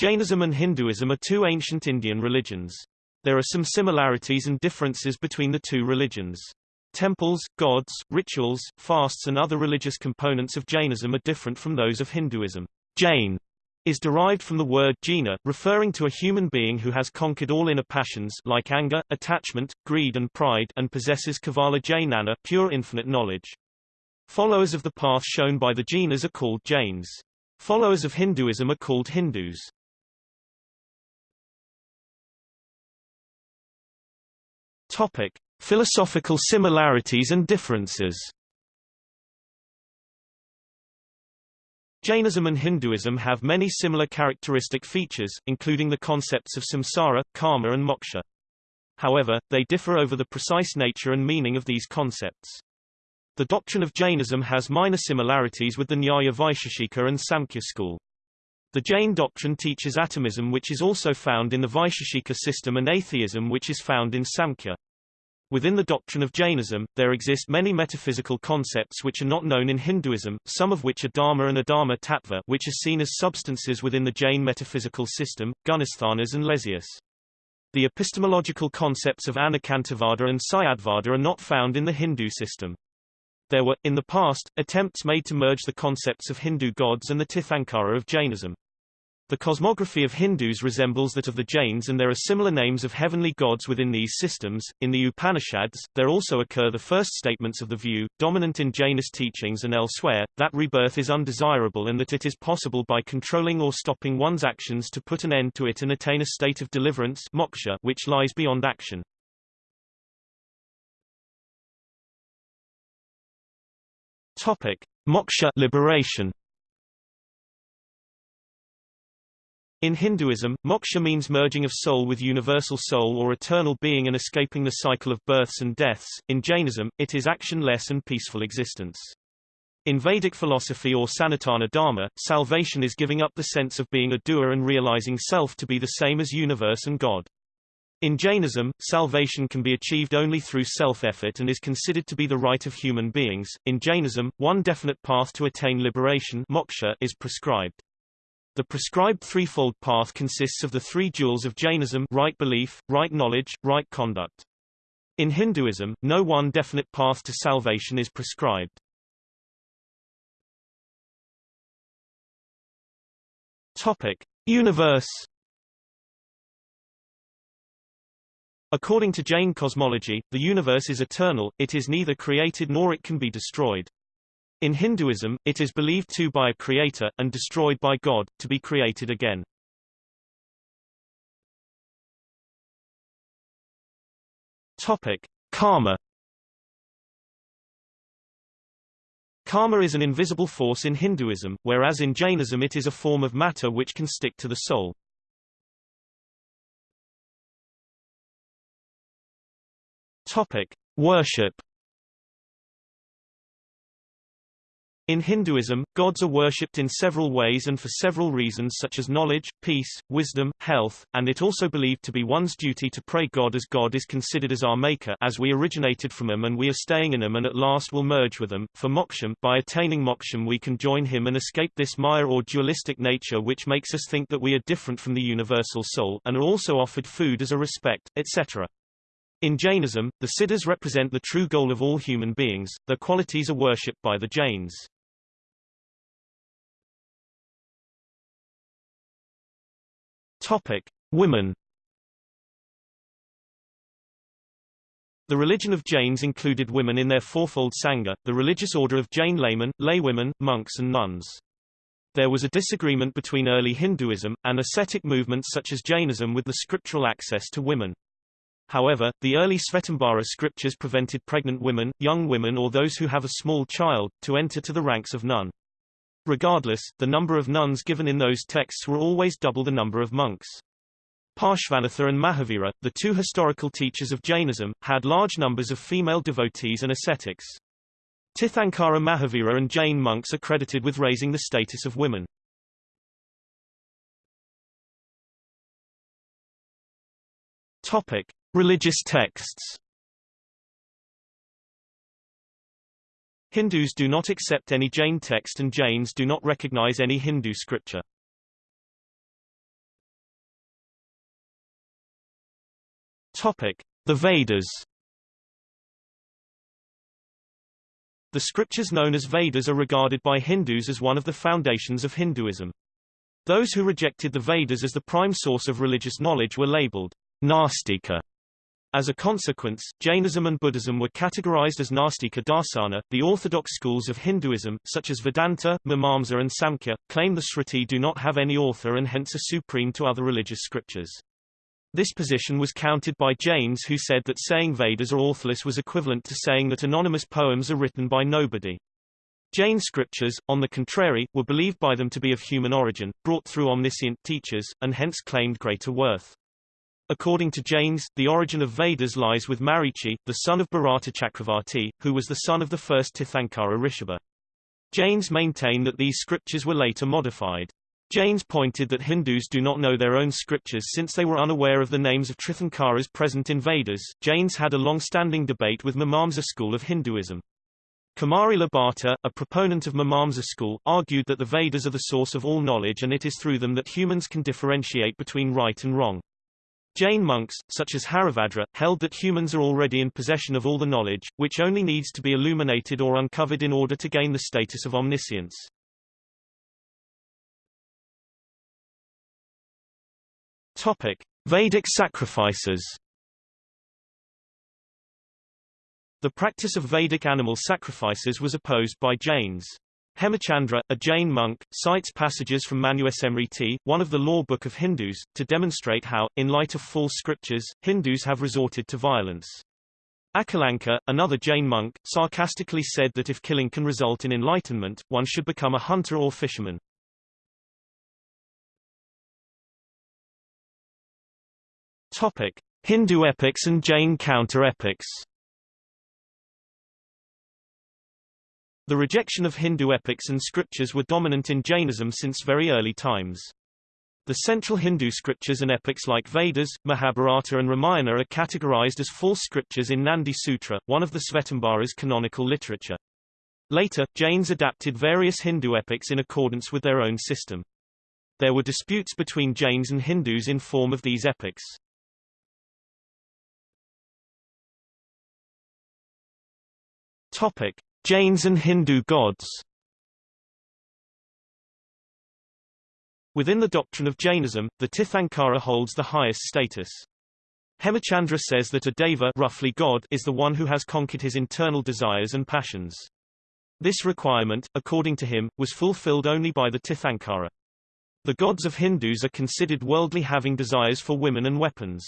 Jainism and Hinduism are two ancient Indian religions. There are some similarities and differences between the two religions. Temples, gods, rituals, fasts and other religious components of Jainism are different from those of Hinduism. Jain is derived from the word jina, referring to a human being who has conquered all inner passions like anger, attachment, greed and pride and possesses Kevala Jnana pure infinite knowledge. Followers of the path shown by the jinas are called Jains. Followers of Hinduism are called Hindus. Topic: Philosophical similarities and differences. Jainism and Hinduism have many similar characteristic features, including the concepts of samsara, karma and moksha. However, they differ over the precise nature and meaning of these concepts. The doctrine of Jainism has minor similarities with the Nyaya Vaisheshika and Samkhya school. The Jain doctrine teaches atomism which is also found in the Vaisheshika system and atheism which is found in Samkhya. Within the doctrine of Jainism, there exist many metaphysical concepts which are not known in Hinduism, some of which are dharma and adharma tattva which are seen as substances within the Jain metaphysical system, gunasthanas and lesias. The epistemological concepts of anekantavada and syadvada are not found in the Hindu system. There were, in the past, attempts made to merge the concepts of Hindu gods and the Tirthankara of Jainism. The cosmography of Hindus resembles that of the Jains and there are similar names of heavenly gods within these systems. In the Upanishads, there also occur the first statements of the view, dominant in Jainist teachings and elsewhere, that rebirth is undesirable and that it is possible by controlling or stopping one's actions to put an end to it and attain a state of deliverance moksha which lies beyond action. Topic: Moksha liberation. In Hinduism, moksha means merging of soul with universal soul or eternal being and escaping the cycle of births and deaths. In Jainism, it is actionless and peaceful existence. In Vedic philosophy or Sanatana Dharma, salvation is giving up the sense of being a doer and realizing self to be the same as universe and God. In Jainism, salvation can be achieved only through self-effort and is considered to be the right of human beings. In Jainism, one definite path to attain liberation moksha is prescribed. The prescribed threefold path consists of the three jewels of Jainism right belief, right knowledge, right conduct. In Hinduism, no one definite path to salvation is prescribed. Topic. Universe According to Jain cosmology, the universe is eternal, it is neither created nor it can be destroyed. In Hinduism, it is believed to by a creator, and destroyed by God, to be created again. Topic. Karma Karma is an invisible force in Hinduism, whereas in Jainism it is a form of matter which can stick to the soul. Topic. Worship In Hinduism, gods are worshipped in several ways and for several reasons such as knowledge, peace, wisdom, health, and it also believed to be one's duty to pray God as God is considered as our maker as we originated from him and we are staying in him and at last will merge with him. For moksham, by attaining moksham we can join him and escape this maya or dualistic nature which makes us think that we are different from the universal soul and are also offered food as a respect, etc. In Jainism, the siddhas represent the true goal of all human beings, their qualities are worshipped by the Jains. Topic: Women. The religion of Jains included women in their fourfold sangha, the religious order of Jain laymen, laywomen, monks and nuns. There was a disagreement between early Hinduism, and ascetic movements such as Jainism with the scriptural access to women. However, the early Svetambara scriptures prevented pregnant women, young women or those who have a small child, to enter to the ranks of nun. Regardless, the number of nuns given in those texts were always double the number of monks. Parshvanatha and Mahavira, the two historical teachers of Jainism, had large numbers of female devotees and ascetics. Tirthankara Mahavira and Jain monks are credited with raising the status of women. Topic: Religious texts Hindus do not accept any Jain text and Jains do not recognize any Hindu scripture. Topic: The Vedas. The scriptures known as Vedas are regarded by Hindus as one of the foundations of Hinduism. Those who rejected the Vedas as the prime source of religious knowledge were labeled Nastika as a consequence, Jainism and Buddhism were categorized as Nastika Darsana. The orthodox schools of Hinduism, such as Vedanta, Mimamsa and Samkhya, claim the Shruti do not have any author and hence are supreme to other religious scriptures. This position was countered by Jains who said that saying Vedas are authorless was equivalent to saying that anonymous poems are written by nobody. Jain scriptures, on the contrary, were believed by them to be of human origin, brought through omniscient teachers, and hence claimed greater worth. According to Jains, the origin of Vedas lies with Marichi, the son of Bharata Chakravarti, who was the son of the first Tirthankara Rishabha. Jains maintain that these scriptures were later modified. Jains pointed that Hindus do not know their own scriptures since they were unaware of the names of Tirthankaras present in Vedas. Jains had a long-standing debate with Mimamsa school of Hinduism. Kumarila Bhatta, a proponent of Mimamsa school, argued that the Vedas are the source of all knowledge and it is through them that humans can differentiate between right and wrong. Jain monks, such as Haribhadra, held that humans are already in possession of all the knowledge, which only needs to be illuminated or uncovered in order to gain the status of omniscience. Topic: Vedic sacrifices. The practice of Vedic animal sacrifices was opposed by Jains. Hemachandra, a Jain monk, cites passages from Manusmriti, one of the law book of Hindus, to demonstrate how, in light of false scriptures, Hindus have resorted to violence. Akalanka, another Jain monk, sarcastically said that if killing can result in enlightenment, one should become a hunter or fisherman. Topic: Hindu epics and Jain counter-epics. The rejection of Hindu epics and scriptures were dominant in Jainism since very early times. The central Hindu scriptures and epics like Vedas, Mahabharata and Ramayana are categorized as false scriptures in Nandi Sutra, one of the Svetambaras canonical literature. Later, Jains adapted various Hindu epics in accordance with their own system. There were disputes between Jains and Hindus in form of these epics. Topic: Jains and Hindu gods. Within the doctrine of Jainism, the Tirthankara holds the highest status. Hemachandra says that a deva roughly God is the one who has conquered his internal desires and passions. This requirement, according to him, was fulfilled only by the Tirthankara. The gods of Hindus are considered worldly having desires for women and weapons.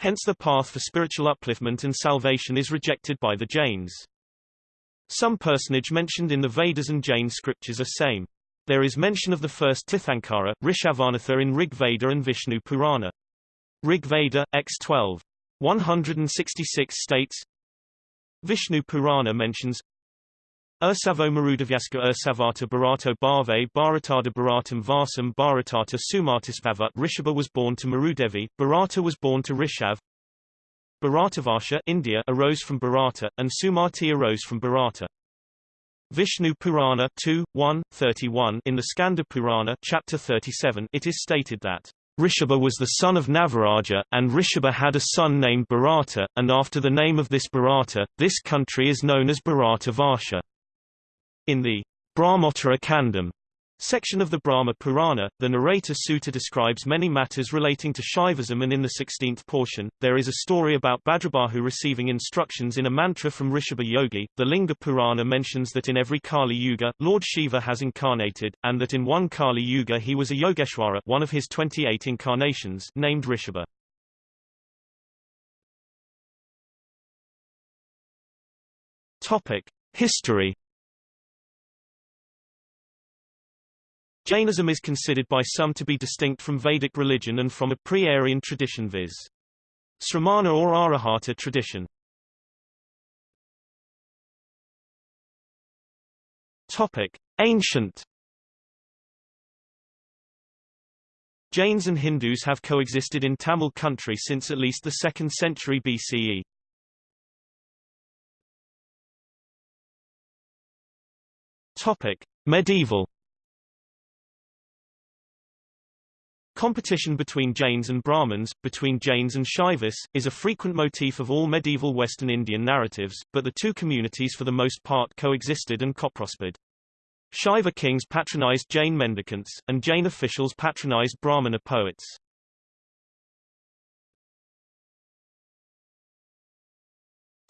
Hence the path for spiritual upliftment and salvation is rejected by the Jains. Some personage mentioned in the Vedas and Jain scriptures are same. There is mention of the first Tirthankara, Rishabhanatha in Rig Veda and Vishnu Purana. Rig Veda, X12. 166 states Vishnu Purana mentions Ursavo Marudavyaska Ursavata Bharata Bhave Bharatada Bharatam Vasam Bharatata Sumartispavat Rishabha was born to Marudevi, Bharata was born to Rishav, Bharatavarsha India arose from Bharata, and Sumati arose from Bharata. Vishnu Purana 2, 1, 31 in the Skanda Purana chapter 37 it is stated that Rishabha was the son of Navaraja, and Rishabha had a son named Bharata, and after the name of this Bharata, this country is known as Bharatavarsha. In the Brahmottara Kandam section of the Brahma Purana, the narrator Suta describes many matters relating to Shaivism and in the 16th portion, there is a story about Bhadrabahu receiving instructions in a mantra from Rishabha Yogi. The Linga Purana mentions that in every Kali Yuga, Lord Shiva has incarnated, and that in one Kali Yuga he was a Yogeshwara one of his 28 incarnations named Rishabha. Topic. History Jainism is considered by some to be distinct from Vedic religion and from a pre-Aryan tradition viz. Sramana or Arahata tradition. Topic: Ancient Jains and Hindus have coexisted in Tamil country since at least the 2nd century BCE. Topic: Medieval Competition between Jains and Brahmins, between Jains and Shaivas, is a frequent motif of all medieval Western Indian narratives, but the two communities for the most part coexisted and co-prospered. Shaiva kings patronized Jain mendicants, and Jain officials patronized Brahmana poets.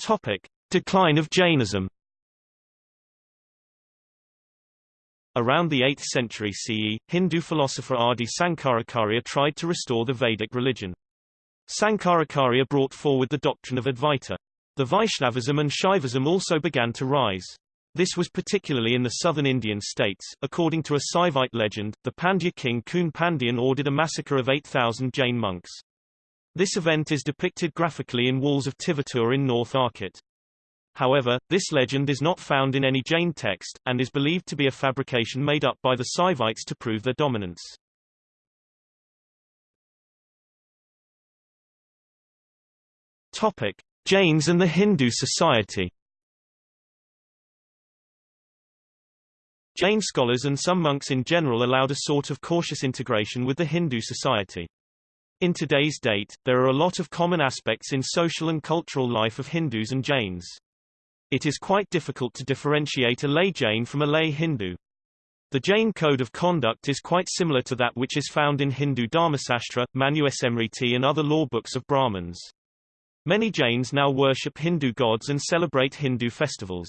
Topic. Decline of Jainism Around the 8th century CE, Hindu philosopher Adi Sankaracharya tried to restore the Vedic religion. Sankaracharya brought forward the doctrine of Advaita. The Vaishnavism and Shaivism also began to rise. This was particularly in the southern Indian states. According to a Saivite legend, the Pandya king Kun Pandyan ordered a massacre of 8,000 Jain monks. This event is depicted graphically in walls of Tiruvattur in North Arcot. However, this legend is not found in any Jain text, and is believed to be a fabrication made up by the Saivites to prove their dominance. Topic. Jains and the Hindu society Jain scholars and some monks in general allowed a sort of cautious integration with the Hindu society. In today's date, there are a lot of common aspects in social and cultural life of Hindus and Jains. It is quite difficult to differentiate a lay Jain from a lay Hindu. The Jain code of conduct is quite similar to that which is found in Hindu Dharmasastra, Manusmriti and other law books of Brahmins. Many Jains now worship Hindu gods and celebrate Hindu festivals.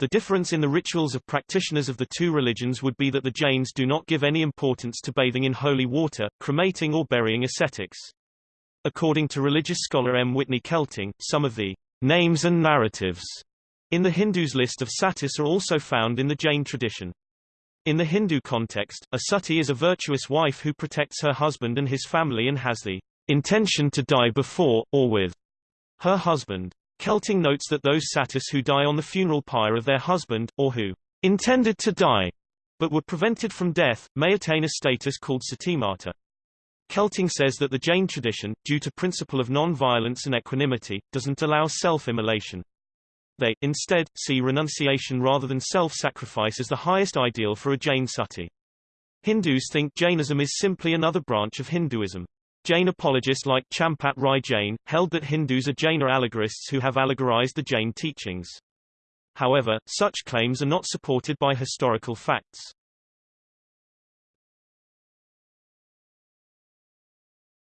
The difference in the rituals of practitioners of the two religions would be that the Jains do not give any importance to bathing in holy water, cremating or burying ascetics. According to religious scholar M. Whitney Kelting, some of the names and narratives in the Hindus list of satis are also found in the Jain tradition. In the Hindu context, a sati is a virtuous wife who protects her husband and his family and has the intention to die before, or with, her husband. Kelting notes that those satis who die on the funeral pyre of their husband, or who intended to die, but were prevented from death, may attain a status called satimata. Kelting says that the Jain tradition, due to principle of non-violence and equanimity, doesn't allow self-immolation. They, instead, see renunciation rather than self-sacrifice as the highest ideal for a Jain sati. Hindus think Jainism is simply another branch of Hinduism. Jain apologists like Champat Rai Jain, held that Hindus are Jaina allegorists who have allegorized the Jain teachings. However, such claims are not supported by historical facts.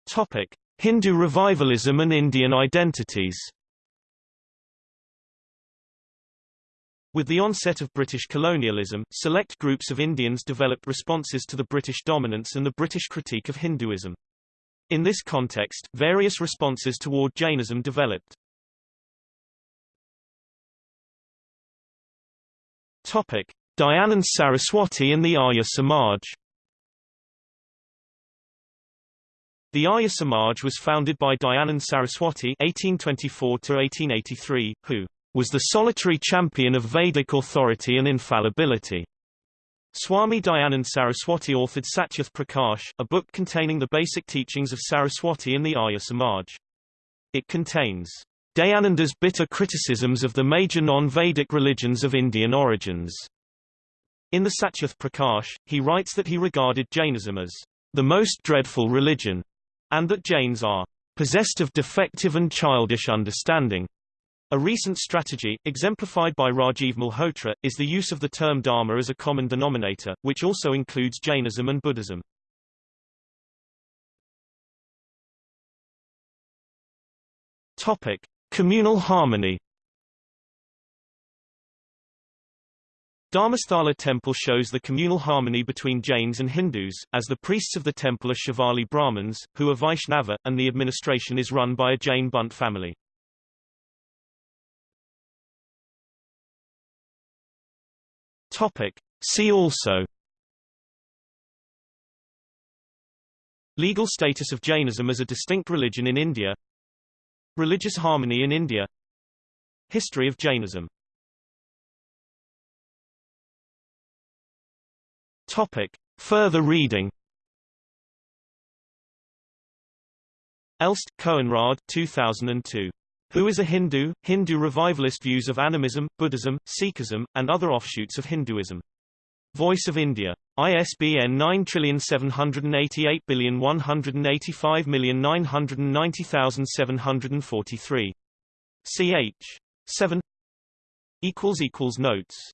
Topic. Hindu revivalism and Indian identities With the onset of British colonialism, select groups of Indians developed responses to the British dominance and the British critique of Hinduism. In this context, various responses toward Jainism developed. Topic: Dayanand Saraswati and the Arya Samaj. The Arya Samaj was founded by Dayanand Saraswati (1824–1883), who was the solitary champion of Vedic authority and infallibility. Swami Dayanand Saraswati authored Satyarth Prakash, a book containing the basic teachings of Saraswati and the Arya Samaj. It contains Dayananda's bitter criticisms of the major non-Vedic religions of Indian origins. In the Satyarth Prakash, he writes that he regarded Jainism as the most dreadful religion, and that Jains are possessed of defective and childish understanding. A recent strategy, exemplified by Rajiv Malhotra, is the use of the term Dharma as a common denominator, which also includes Jainism and Buddhism. Topic. Communal harmony Dharmasthala temple shows the communal harmony between Jains and Hindus, as the priests of the temple are Shivalli Brahmins, who are Vaishnava, and the administration is run by a Jain Bunt family. Topic. See also Legal status of Jainism as a distinct religion in India Religious harmony in India History of Jainism Topic. Further reading Elst, Koenraad 2002 who is a Hindu. Hindu revivalist views of animism, Buddhism, Sikhism, and other offshoots of Hinduism. Voice of India. ISBN 9788185990743. Ch. 7 equals equals notes